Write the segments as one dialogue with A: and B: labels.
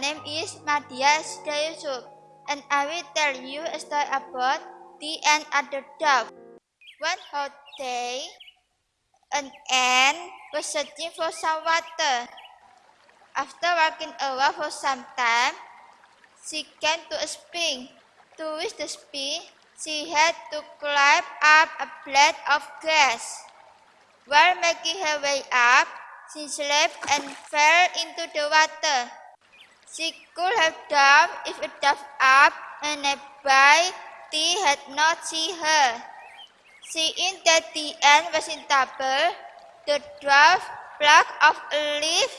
A: name is Madia Yusuf, and I will tell you a story about the ant and the dove. One hot day, an ant was searching for some water. After walking around for some time, she came to a spring. To reach the spring, she had to climb up a blade of grass. While making her way up, she slipped and fell into the water. She could have died if it dove up and nearby Tea had not seen her. Seeing that the ant was in trouble, the dwarf plucked off a leaf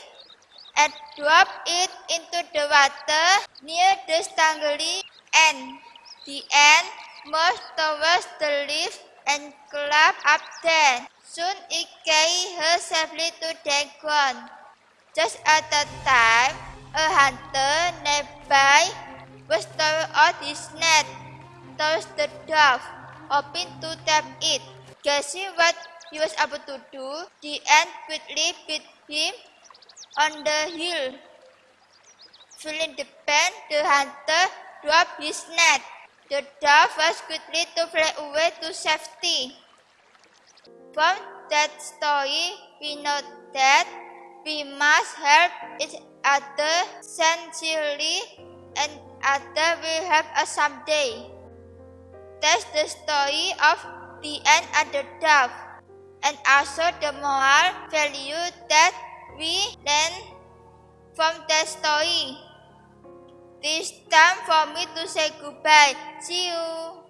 A: and dropped it into the water near the strangling ant. The ant moved towards the leaf and climbed up there. Soon it carried her safely to the ground. Just at that time, out his net towards the dove, hoping to tap it. Guessing what he was able to do, the ant quickly beat him on the heel. Feeling the pain, the hunter dropped his net. The dove was quickly to fly away to safety. From that story, we know that we must help each other sincerely and other will help us someday. That's the story of the end and the dove, and also the moral value that we learn from that story. It's time for me to say goodbye. See you.